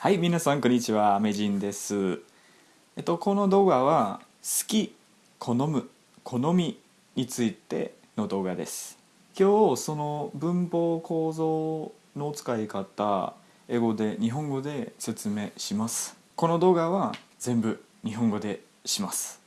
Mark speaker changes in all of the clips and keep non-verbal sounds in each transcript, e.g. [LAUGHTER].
Speaker 1: はい、皆さんこんにちは、アメジンです。えっと、この動画は好き、好む、好みについての動画です。今日その文法構造の使い方、英語で日本語で説明します。この動画は全部日本語でします。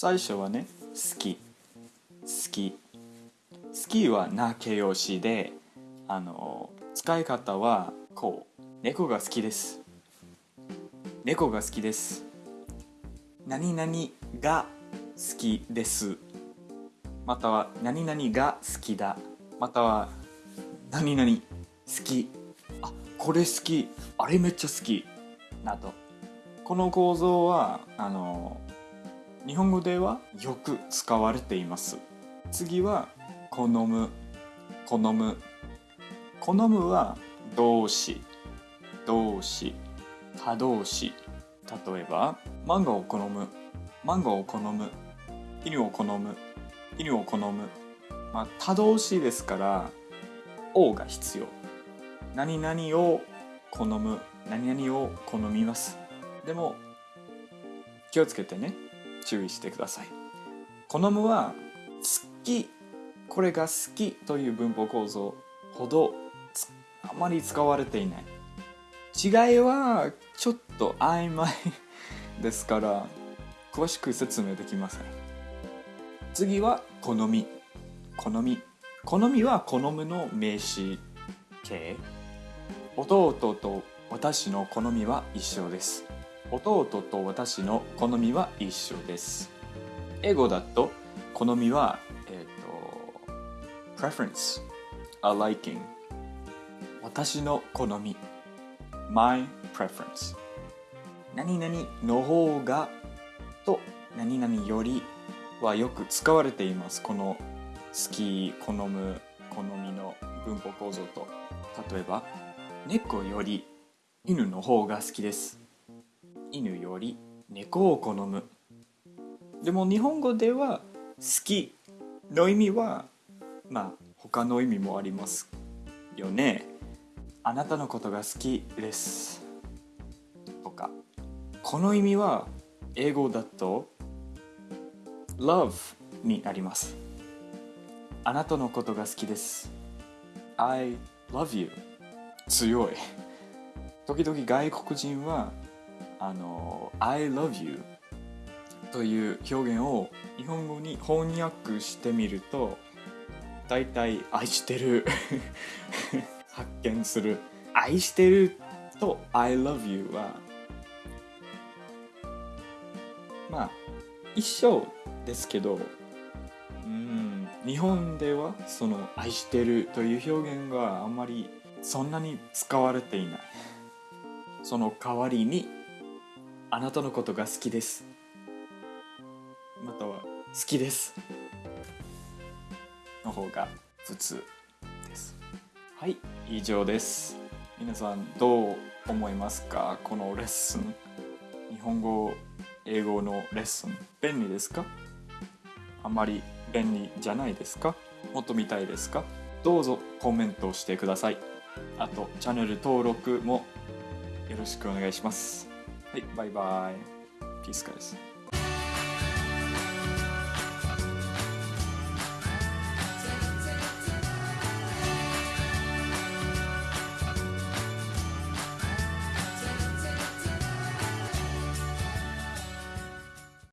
Speaker 1: 最初はね好き。好き。好きはな形容詞であの使い方はこう猫が好きです。猫が好きです。何々が好きです。または何々が好きだ。または何々好き。あこれ好き。あれめっちゃ好き。など。この構造はあの日本語ではよく使われています。次は好む好む。好むは動詞動詞他動詞。例えばマンゴーを好むマンゴーを好む。犬を好む犬を好む。まあ他動詞ですから「お」が必要。何々を好む何々を好みます。でも気をつけてね。注意してください。好むは好きこれが好きという文法構造ほどあまり使われていない。違いはちょっと曖昧ですから詳しく説明できません。次は好み。好み。好みは好むの名詞形。弟と私の好みは一緒です。弟と私の好みは一緒です。英語だと好みはえっ、と preference a liking. 私の好み my preference. 何々の方がと何々よりはよく使われています。この好き好む好みの文法構造と。例えば猫より犬の方が好きです。犬より猫を好む。でも日本語では好きの意味はまあ他の意味もありますよね。あなたのことが好きです。とか。この意味は英語だと love になります。あなたのことが好きです。I love you 強い。時々外国人はあの I love you という表現を日本語に翻訳してみると大体愛してる [LAUGHS] 発見する。愛してると I love you はまあ一緒ですけどうん日本ではその愛してるという表現があんまりそんなに使われていない。その代わりにあなたのことが好きです。または好きです。の方が普通です。はい以上です。皆さんどう思いますか？このレッスン。日本語英語のレッスン便利ですか？あまり便利じゃないですか？もっと見たいですか？どうぞコメントしてください。あとチャンネル登録もよろしくお願いします。はいバイバイ。ピースカです